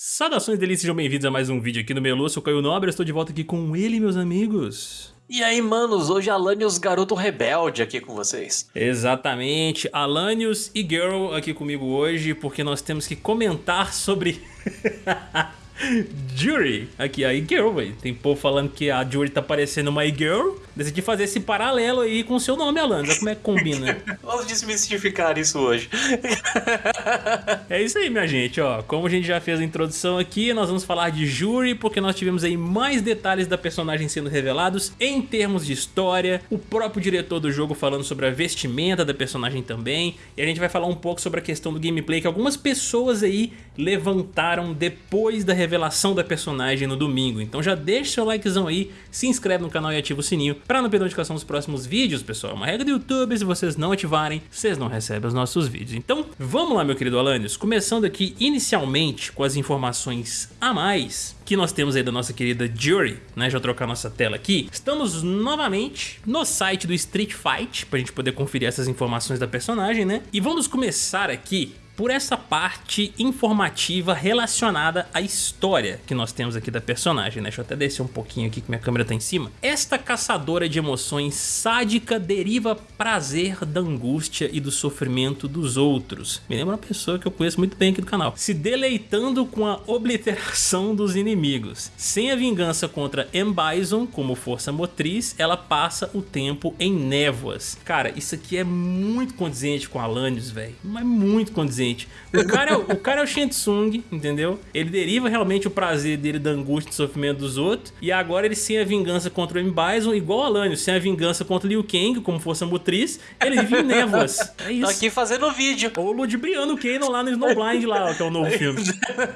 Saudações delícias, sejam bem-vindos a mais um vídeo aqui no Melu, eu sou o Caio Nobre, estou de volta aqui com ele, meus amigos. E aí, manos, hoje Alanios Garoto Rebelde aqui com vocês. Exatamente, Alanios e Girl aqui comigo hoje, porque nós temos que comentar sobre... Jury, aqui, a girl, velho. Tem povo falando que a Jury tá parecendo uma girl. Decidi fazer esse paralelo aí com o seu nome, Alan. como é que combina. Vamos desmistificar isso hoje. é isso aí, minha gente, ó. Como a gente já fez a introdução aqui, nós vamos falar de Jury, porque nós tivemos aí mais detalhes da personagem sendo revelados em termos de história, o próprio diretor do jogo falando sobre a vestimenta da personagem também, e a gente vai falar um pouco sobre a questão do gameplay que algumas pessoas aí levantaram depois da revelação revelação da personagem no domingo. Então já deixa seu likezão aí, se inscreve no canal e ativa o sininho para não perder notificação dos próximos vídeos, pessoal. É uma regra do YouTube, se vocês não ativarem, vocês não recebem os nossos vídeos. Então vamos lá, meu querido Alanios, começando aqui inicialmente com as informações a mais que nós temos aí da nossa querida Jury, né? Já trocar nossa tela aqui. Estamos novamente no site do Street Fight, pra gente poder conferir essas informações da personagem, né? E vamos começar aqui por essa parte informativa relacionada à história que nós temos aqui da personagem, né? Deixa eu até descer um pouquinho aqui que minha câmera tá em cima. Esta caçadora de emoções sádica deriva prazer da angústia e do sofrimento dos outros. Me lembra uma pessoa que eu conheço muito bem aqui do canal. Se deleitando com a obliteração dos inimigos. Sem a vingança contra M. Bison como força motriz, ela passa o tempo em névoas. Cara, isso aqui é muito condizente com Alanios, velho. Mas muito condizente O cara, é, o cara é o Shensung, entendeu? Ele deriva realmente o prazer dele da angústia e sofrimento dos outros. E agora ele sem a vingança contra o M. Bison, igual a Lannister, sem a vingança contra o Liu Kang, como força motriz, ele vive em névoas. É isso. Tô aqui fazendo vídeo. Ou ludibriando o Kanon lá no Snowblind, lá, que é o novo filme.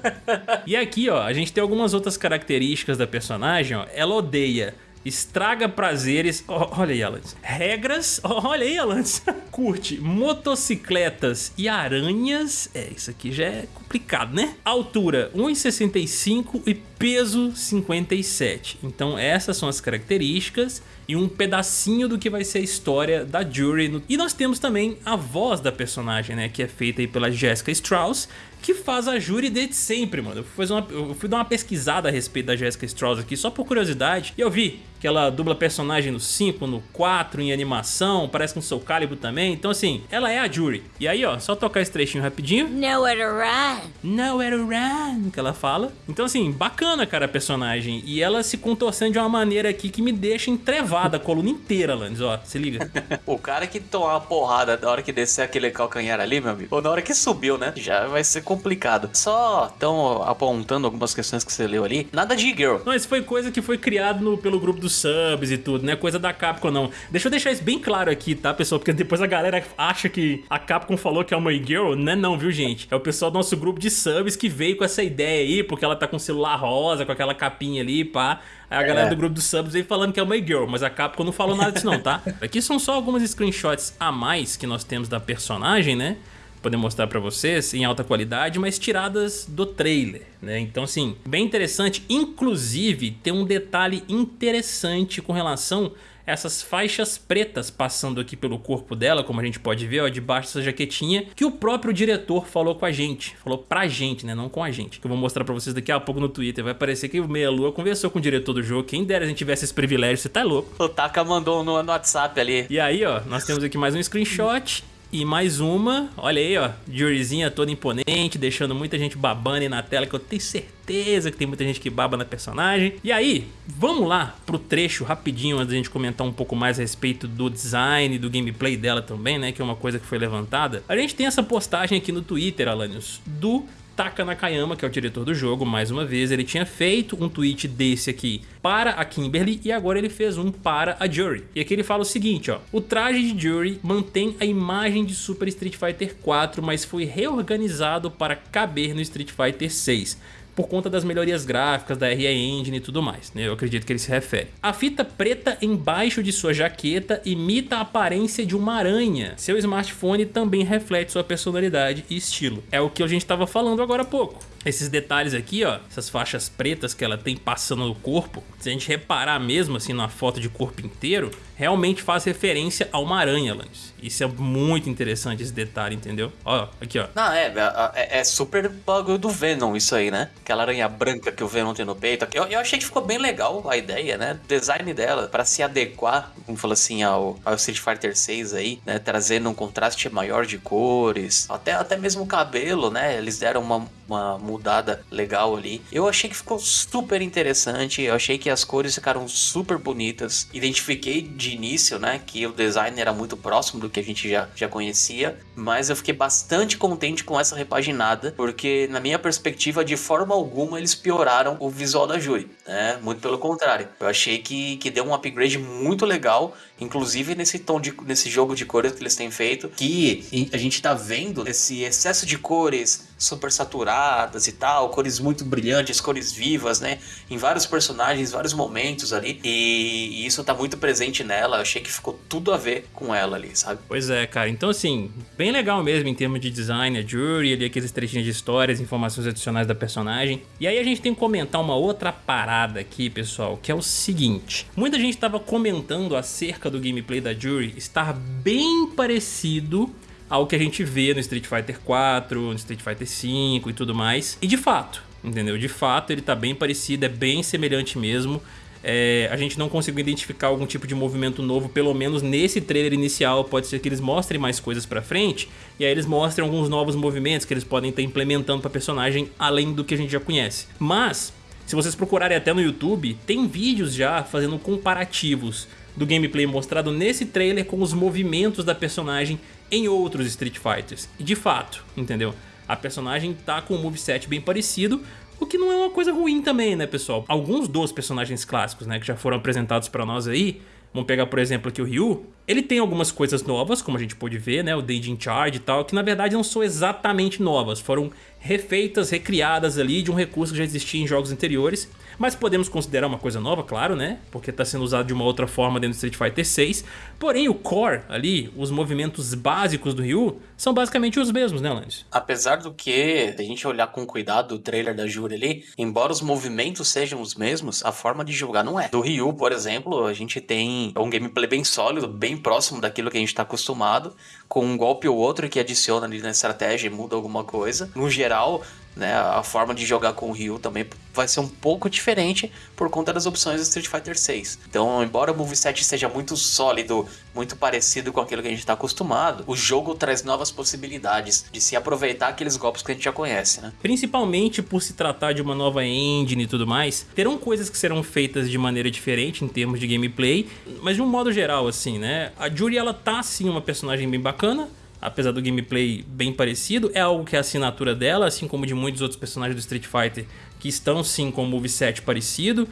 e aqui, ó, a gente tem algumas outras características da personagem, ó. Ela odeia estraga prazeres, oh, olha aí, Alans, regras, oh, olha aí, Alans, curte motocicletas e aranhas, é, isso aqui já é complicado, né? Altura 1,65 e peso 57, então essas são as características e um pedacinho do que vai ser a história da Jury. E nós temos também a voz da personagem, né, que é feita aí pela Jessica Strauss, que faz a Jury desde sempre, mano. Eu fui, uma, eu fui dar uma pesquisada a respeito da Jessica Strauss aqui, só por curiosidade, e eu vi que ela dubla personagem no 5, no 4, em animação, parece com o Soul Calibur também. Então, assim, ela é a Jury. E aí, ó, só tocar esse trechinho rapidinho. Nowhere to run. Nowhere to run, que ela fala. Então, assim, bacana, cara, a personagem. E ela se contorcendo de uma maneira aqui que me deixa entrevada a coluna inteira, Landes, ó, se liga. o cara que tomar uma porrada na hora que descer aquele calcanhar ali, meu amigo, ou na hora que subiu, né, já vai ser complicado. Só tão apontando algumas questões que você leu ali, nada de girl. Não, isso foi coisa que foi criado no, pelo grupo do subs e tudo, não é coisa da Capcom não. Deixa eu deixar isso bem claro aqui, tá, pessoal? Porque depois a galera acha que a Capcom falou que é uma girl, não é não, viu, gente? É o pessoal do nosso grupo de subs que veio com essa ideia aí, porque ela tá com o celular rosa, com aquela capinha ali, pá. Aí a galera é. do grupo dos subs veio falando que é uma girl, mas a Capcom não falou nada disso não, tá? Aqui são só algumas screenshots a mais que nós temos da personagem, né? Poder mostrar para vocês em alta qualidade, mas tiradas do trailer, né? Então assim, bem interessante, inclusive tem um detalhe interessante com relação a essas faixas pretas passando aqui pelo corpo dela, como a gente pode ver, ó, debaixo dessa jaquetinha, que o próprio diretor falou com a gente, falou pra gente, né, não com a gente, que eu vou mostrar pra vocês daqui a pouco no Twitter, vai parecer que o Meia Lua conversou com o diretor do jogo, quem dera a gente tivesse esse privilégio, você tá louco. O Taka mandou no, no WhatsApp ali. E aí, ó, nós temos aqui mais um screenshot e mais uma, olha aí, ó, juryzinha toda imponente, deixando muita gente babando aí na tela, que eu tenho certeza que tem muita gente que baba na personagem. E aí, vamos lá pro trecho rapidinho, antes da gente comentar um pouco mais a respeito do design, do gameplay dela também, né, que é uma coisa que foi levantada. A gente tem essa postagem aqui no Twitter, Alanios, do Taka Nakayama, que é o diretor do jogo, mais uma vez, ele tinha feito um tweet desse aqui para a Kimberly e agora ele fez um para a Jury. E aqui ele fala o seguinte, ó, o traje de Jury mantém a imagem de Super Street Fighter 4, mas foi reorganizado para caber no Street Fighter 6 por conta das melhorias gráficas da RE Engine e tudo mais, né? eu acredito que ele se refere. A fita preta embaixo de sua jaqueta imita a aparência de uma aranha. Seu smartphone também reflete sua personalidade e estilo. É o que a gente estava falando agora há pouco Esses detalhes aqui, ó, essas faixas pretas que ela tem passando no corpo, se a gente reparar mesmo assim na foto de corpo inteiro, realmente faz referência a uma aranha, Lance. Isso é muito interessante esse detalhe, entendeu? Ó, aqui, ó. Não, é, é, é super bagulho do Venom isso aí, né? Aquela aranha branca que o Venom tem no peito. Eu, eu achei que ficou bem legal a ideia, né? O design dela, para se adequar, como falou assim, ao, ao Street Fighter 6 aí, né? Trazendo um contraste maior de cores, até, até mesmo o cabelo, né? Eles deram uma, uma mudada legal ali. Eu achei que ficou super interessante, eu achei que as cores ficaram super bonitas. Identifiquei de início, né, que o design era muito próximo do que a gente já, já conhecia, mas eu fiquei bastante contente com essa repaginada, porque na minha perspectiva, de forma alguma, eles pioraram o visual da Juri, né? Muito pelo contrário. Eu achei que, que deu um upgrade muito legal, inclusive nesse tom de nesse jogo de cores que eles têm feito, que a gente tá vendo esse excesso de cores super saturadas e tal, cores muito brilhantes, cores vivas, né? Em vários personagens, vários momentos ali. E, e isso tá muito presente nela. Eu achei que ficou tudo a ver com ela ali, sabe? Pois é, cara. Então, assim, bem legal mesmo em termos de design, a Jury, ali aqueles trechinhos de histórias, informações adicionais da personagem. E aí a gente tem que comentar uma outra parada aqui, pessoal, que é o seguinte. Muita gente tava comentando acerca do gameplay da Jury estar bem parecido ao que a gente vê no Street Fighter 4, no Street Fighter 5 e tudo mais. E de fato, entendeu? De fato ele tá bem parecido, é bem semelhante mesmo. É, a gente não conseguiu identificar algum tipo de movimento novo, pelo menos nesse trailer inicial. Pode ser que eles mostrem mais coisas pra frente, e aí eles mostram alguns novos movimentos que eles podem estar implementando pra personagem, além do que a gente já conhece. Mas, se vocês procurarem até no YouTube, tem vídeos já fazendo comparativos do gameplay mostrado nesse trailer com os movimentos da personagem em outros Street Fighters. E de fato, entendeu? A personagem tá com um moveset bem parecido, o que não é uma coisa ruim também, né, pessoal? Alguns dos personagens clássicos, né, que já foram apresentados pra nós aí, vamos pegar, por exemplo, aqui o Ryu, ele tem algumas coisas novas, como a gente pôde ver, né, o Dage Charge e tal, que na verdade não são exatamente novas, foram refeitas, recriadas ali de um recurso que já existia em jogos anteriores, mas podemos considerar uma coisa nova, claro, né? Porque está sendo usado de uma outra forma dentro do Street Fighter 6. Porém, o core ali, os movimentos básicos do Ryu, são basicamente os mesmos, né, Lance? Apesar do que, a gente olhar com cuidado o trailer da Jury ali, embora os movimentos sejam os mesmos, a forma de jogar não é. Do Ryu, por exemplo, a gente tem um gameplay bem sólido, bem próximo daquilo que a gente está acostumado, com um golpe ou outro que adiciona ali na estratégia e muda alguma coisa. No geral, né, a forma de jogar com o Ryu também vai ser um pouco diferente por conta das opções do Street Fighter 6. Então, embora o moveset seja muito sólido, muito parecido com aquilo que a gente está acostumado, o jogo traz novas possibilidades de se aproveitar aqueles golpes que a gente já conhece, né? Principalmente por se tratar de uma nova engine e tudo mais, terão coisas que serão feitas de maneira diferente em termos de gameplay, mas de um modo geral, assim, né? A Juri, ela tá, sim, uma personagem bem bacana, apesar do gameplay bem parecido, é algo que é a assinatura dela, assim como de muitos outros personagens do Street Fighter que estão sim com o moveset parecido,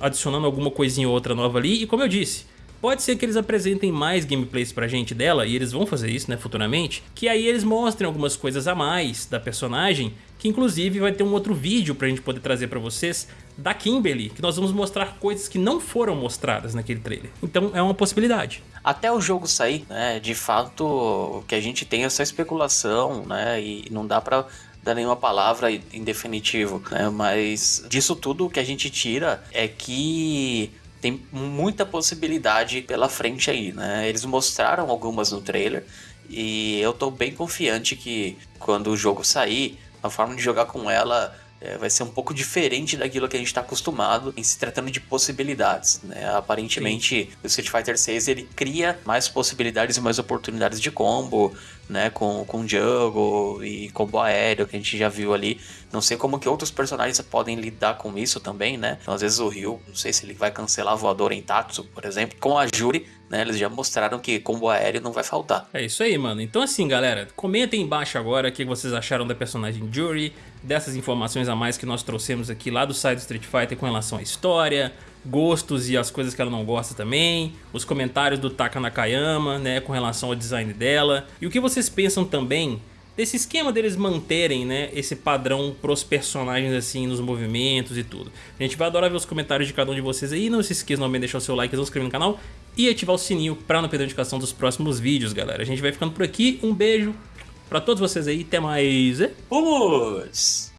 adicionando alguma coisinha ou outra nova ali, e como eu disse, Pode ser que eles apresentem mais gameplays pra gente dela, e eles vão fazer isso, né, futuramente, que aí eles mostrem algumas coisas a mais da personagem, que inclusive vai ter um outro vídeo pra gente poder trazer pra vocês da Kimberly, que nós vamos mostrar coisas que não foram mostradas naquele trailer. Então é uma possibilidade. Até o jogo sair, né, de fato, que a gente tem essa especulação, né, e não dá pra dar nenhuma palavra em definitivo, né? Mas disso tudo o que a gente tira é que tem muita possibilidade pela frente aí, né? Eles mostraram algumas no trailer e eu tô bem confiante que quando o jogo sair, a forma de jogar com ela é, vai ser um pouco diferente daquilo que a gente está acostumado em se tratando de possibilidades. Né? Aparentemente, Sim. o Street Fighter 6 ele cria mais possibilidades e mais oportunidades de combo, né? Com, com jungle e combo aéreo que a gente já viu ali. Não sei como que outros personagens podem lidar com isso também, né? Então, às vezes o Ryu, não sei se ele vai cancelar a voadora em Tatsu, por exemplo. Com a Juri, né? Eles já mostraram que combo aéreo não vai faltar. É isso aí, mano. Então assim, galera, comentem embaixo agora o que vocês acharam da personagem Juri, dessas informações a mais que nós trouxemos aqui lá do site do Street Fighter com relação à história, gostos e as coisas que ela não gosta também, os comentários do Taka Nakayama, né, com relação ao design dela, e o que vocês pensam também desse esquema deles manterem, né, esse padrão pros personagens assim, nos movimentos e tudo. A gente vai adorar ver os comentários de cada um de vocês aí, não se esqueçam também de deixar o seu like, se inscrever no canal e ativar o sininho para não perder a notificação dos próximos vídeos, galera. A gente vai ficando por aqui, um beijo pra todos vocês aí, até mais. Vamos!